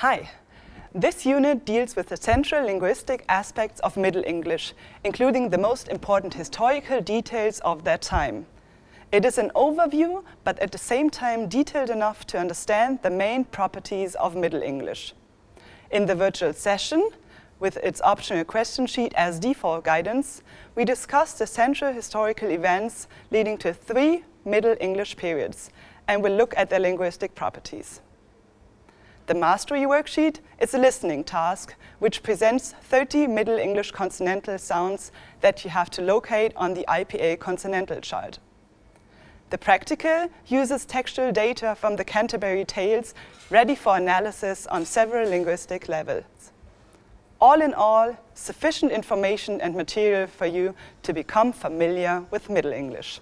Hi. This unit deals with the central linguistic aspects of Middle English, including the most important historical details of that time. It is an overview, but at the same time detailed enough to understand the main properties of Middle English. In the virtual session, with its optional question sheet as default guidance, we discuss the central historical events leading to three Middle English periods and will look at their linguistic properties. The mastery worksheet is a listening task which presents 30 Middle English consonantal sounds that you have to locate on the IPA consonantal chart. The practical uses textual data from the Canterbury Tales ready for analysis on several linguistic levels. All in all, sufficient information and material for you to become familiar with Middle English.